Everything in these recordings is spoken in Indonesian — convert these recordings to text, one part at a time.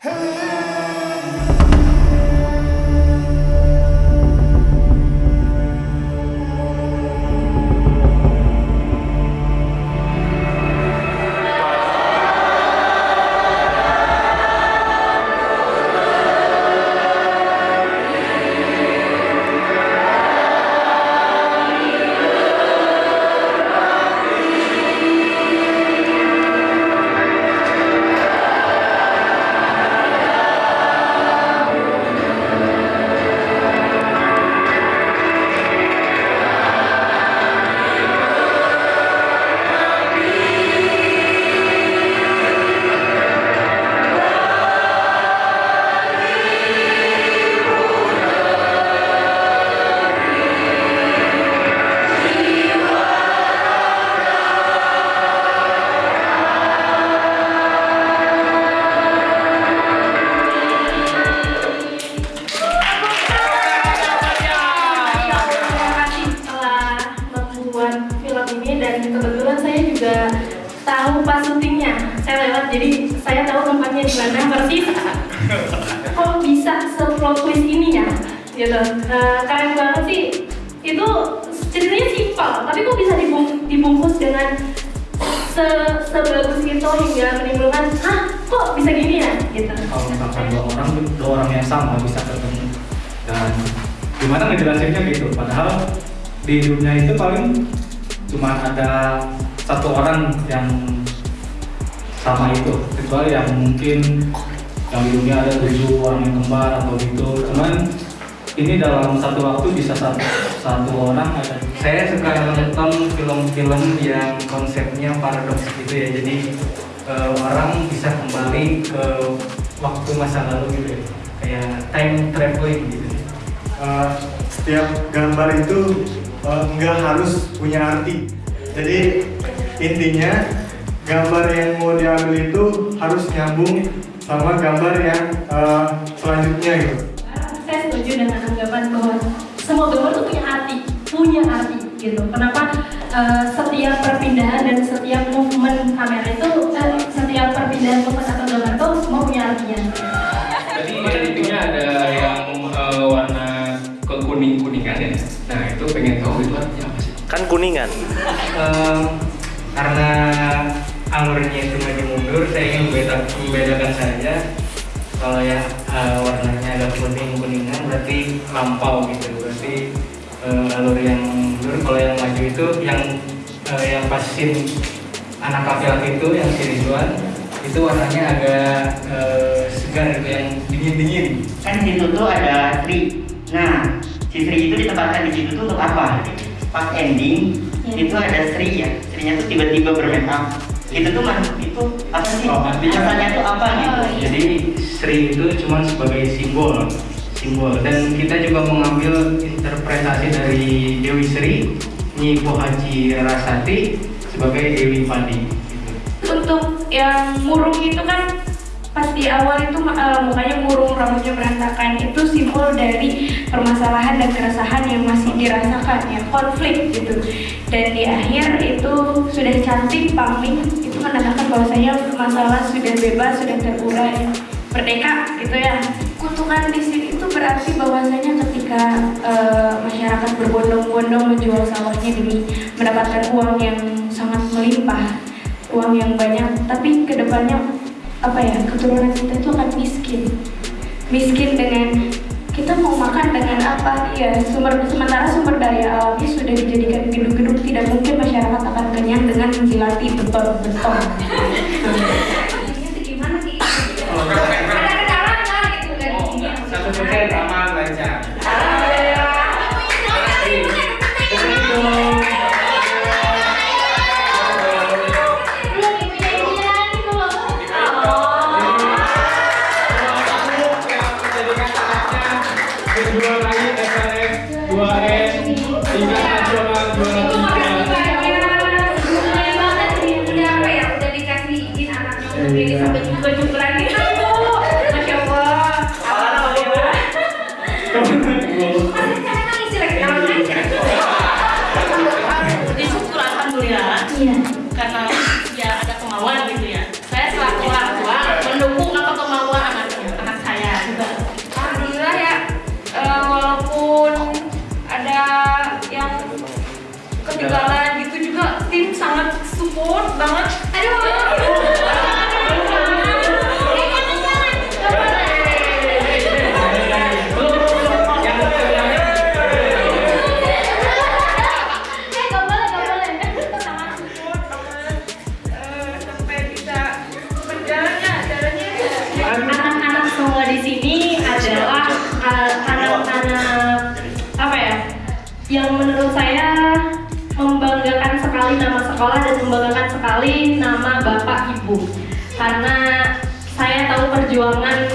Terima jadi saya tahu tempatnya di mana persis. Kok bisa se-plot twist ini ya? Gitu. Eh, keren banget sih. Itu ceritanya simpel, tapi kok bisa dibung- dibungkus dengan se sebagus itu hingga menimbulkan, ah kok bisa gini ya? Gitu. kalau misalkan dua orang dua orang yang sama bisa ketemu dan gimana ngejelasinnya gitu padahal di dunia itu paling cuma ada satu orang yang sama itu kecuali yang mungkin yang di dunia ada tujuh orang yang kembar atau gitu cuman ini dalam satu waktu bisa satu satu orang ada Saya suka nonton film-film yang konsepnya paradoks gitu ya. Jadi eh, orang bisa kembali ke waktu masa lalu gitu ya. Kayak time traveling gitu. Uh, setiap gambar itu uh, nggak harus punya arti. Jadi intinya gambar yang mau diambil itu harus nyambung sama gambar yang uh, selanjutnya gitu. saya setuju dengan anggapan bahwa semua gambar itu punya arti, punya arti gitu. Kenapa eh, setiap perpindahan dan setiap movement kamera itu, eh, setiap perpindahan movement atau gambar itu semua punya artinya. Jadi intinya ada yang eh, warna kekuning kuningan ya. Nah itu pengen tahu itu artinya apa sih? Kan kuningan. Em, karena alurnya itu maju mundur, saya ingin membeda- membedakan saja. Kalau ya eh, warnanya agak kuning kuningan berarti lampau gitu, berarti eh, alur yang mundur. Kalau yang maju itu yang eh, yang pas scene anak laki-laki itu yang si Ridwan itu warnanya agak eh, segar gitu, yang dingin dingin. kan di situ tuh ada Sri. Nah, si Sri itu ditempatkan di situ tuh untuk apa? Pas ending Ya. itu ada Sri ya. Srinya tuh tiba-tiba bermake up. Itu tuh man, itu apa sih? Oh, artinya- Asalnya tuh apa gitu? Oh, iya. Jadi Sri itu cuma sebagai simbol, simbol. Dan kita juga mengambil interpretasi dari Dewi Sri, Nyi Haji Rasati sebagai Dewi Padi. Gitu. Untuk yang murung itu kan pas di awal itu eh, mukanya murung, rambutnya berantakan. Itu simbol dari permasalahan dan keresahan yang masih dirasakan ya konflik gitu. Dan di akhir itu sudah cantik paming itu menandakan bahwasanya masalah sudah bebas sudah terurai merdeka gitu ya. Kutukan di sini itu berarti bahwasanya ketika eh, masyarakat berbondong-bondong menjual sawahnya demi mendapatkan uang yang sangat melimpah uang yang banyak. Tapi ke depannya apa ya keturunan kita itu akan miskin. Miskin dengan kita mau makan dengan apa? Ya sumber sementara sumber daya alamnya sudah dijadikan gedung-gedung tidak mungkin masyarakat akan kenyang dengan menjilati beton-beton sekolah dan membanggakan sekali nama bapak ibu. Karena saya tahu perjuangan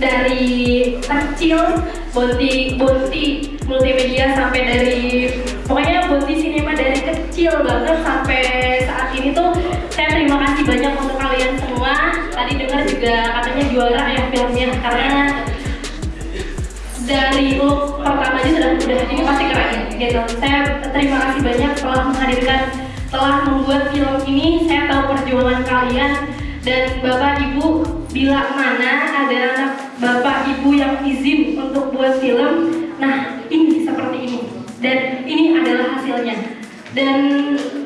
dari kecil Bonti Bonti multimedia sampai dari pokoknya Bonti Cinema dari kecil banget sampai saat ini tuh saya terima kasih banyak untuk kalian semua. Tadi dengar juga katanya juara ya filmnya karena dari look sudah udah ini pasti keren gitu. Saya terima kasih banyak telah menghadirkan telah membuat film ini. Saya tahu perjuangan kalian dan bapak ibu bila mana ada anak bapak ibu yang izin untuk buat film nah ini seperti ini. Dan ini adalah hasilnya. Dan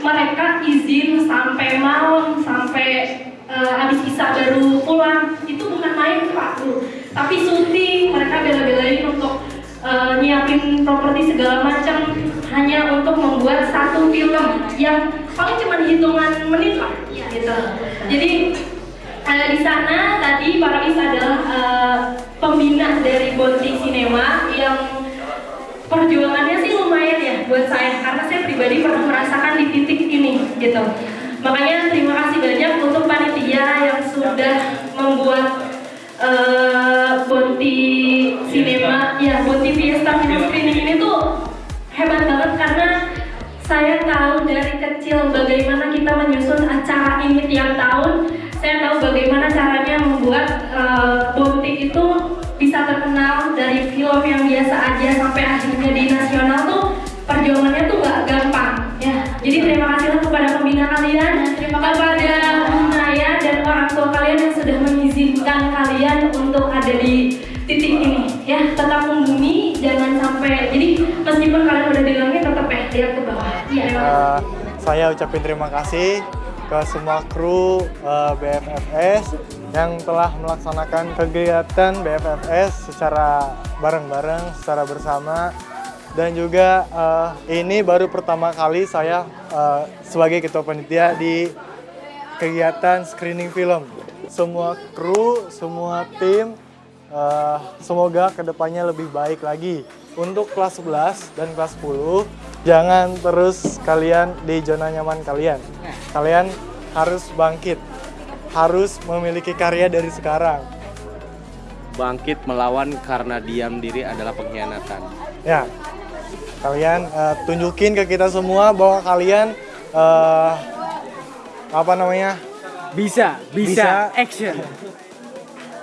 mereka izin sampai malam sampai uh, habis baru pulang itu bukan main pak. Tuh tapi syuting mereka bela-belain untuk uh, nyiapin properti segala macam hanya untuk membuat satu film yang paling cuma hitungan menit lah gitu. Jadi uh, di sana tadi Pak Rais adalah uh, pembina dari Bonti Cinema yang perjuangannya sih lumayan ya buat saya karena saya pribadi pernah merasakan di titik ini gitu. Makanya terima kasih kecil bagaimana kita menyusun acara ini tiap tahun. Saya tahu bagaimana caranya membuat uh, Bonti itu bisa terkenal dari film yang biasa aja sampai akhirnya di nasional tuh perjuangannya tuh gak gampang. Ya jadi terima kasihlah kepada pembina kalian terima kasih. kepada Naya dan orang tua kalian yang sudah mengizinkan kalian untuk ada di titik ini. Ya tetap membumi jangan sampai jadi meskipun kalian udah di langit tetap ya lihat ke bawah. Iya. Uh, saya ucapin terima kasih ke semua kru uh, BFFS yang telah melaksanakan kegiatan BFFS secara bareng-bareng, secara bersama dan juga uh, ini baru pertama kali saya uh, sebagai ketua panitia di kegiatan screening film. Semua kru, semua tim, uh, semoga ke depannya lebih baik lagi. Untuk kelas 11 dan kelas 10, jangan terus kalian di zona nyaman kalian. Kalian harus bangkit, harus memiliki karya dari sekarang. Bangkit melawan karena diam diri adalah pengkhianatan. Ya, kalian uh, tunjukin ke kita semua bahwa kalian uh, apa namanya Bisa, bisa, Bisa. action.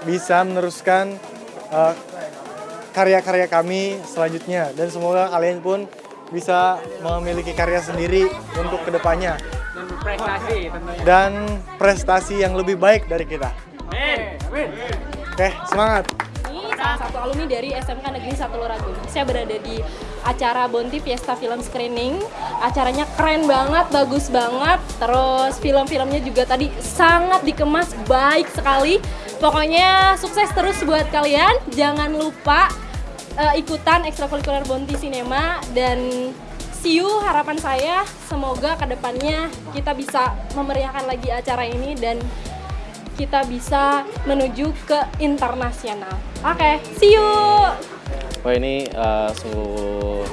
bisa meneruskan uh, karya-karya kami selanjutnya dan semoga kalian pun bisa memiliki karya sendiri untuk ke depannya Dan tentunya. dan prestasi yang lebih baik dari kita. Amin. Amin. Oke, semangat! Ini salah satu alumni dari SMK Negeri 1 Luragung. Saya berada di acara Bonti Fiesta Film Screening. Acaranya keren banget, bagus banget. Terus film-filmnya juga tadi sangat dikemas baik sekali. Pokoknya sukses terus buat kalian. Jangan lupa eh, ikutan ekstrakurikuler Bonti Cinema dan see you harapan saya semoga ke depannya kita bisa memeriahkan lagi acara ini dan kita bisa menuju ke internasional. Oke, see you. Wah ini uh, sungguh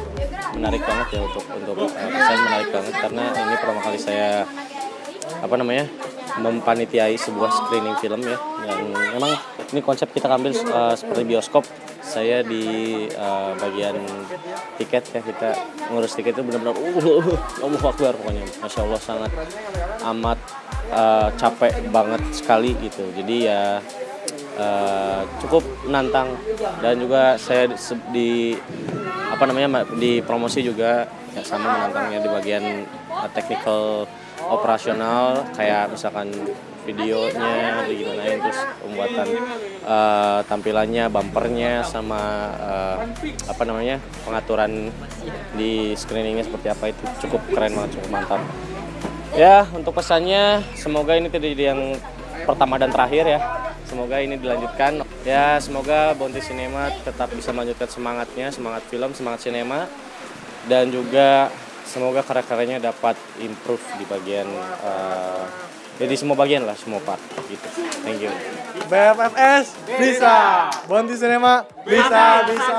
menarik banget ya untuk untuk uh, saya menarik banget karena ini pertama kali saya apa namanya mempanitiai sebuah screening film ya yang memang ini konsep kita ambil uh, seperti bioskop. Saya di uh, bagian tiket ya kita ngurus tiket itu benar-benar uh, Allah Akbar pokoknya. Masya Allah sangat amat uh, capek banget sekali gitu. Jadi ya uh, cukup menantang. Dan juga saya di, apa namanya Ma- di promosi juga ya sama menantangnya di bagian uh, technical operasional kayak misalkan videonya digimanain terus pembuatan uh, tampilannya bumpernya sama uh, apa namanya pengaturan di screeningnya seperti apa itu cukup keren banget cukup mantap. Ya untuk pesannya semoga ini tidak jadi yang pertama dan terakhir ya. Semoga ini dilanjutkan. Ya semoga Bonti Cinema tetap bisa melanjutkan semangatnya semangat film semangat sinema dan juga semoga karya-karyanya dapat improve di bagian eh, ya di semua bagian lah semua part gitu. Thank you. BFFS bisa, Bonti Cinema bisa, bisa.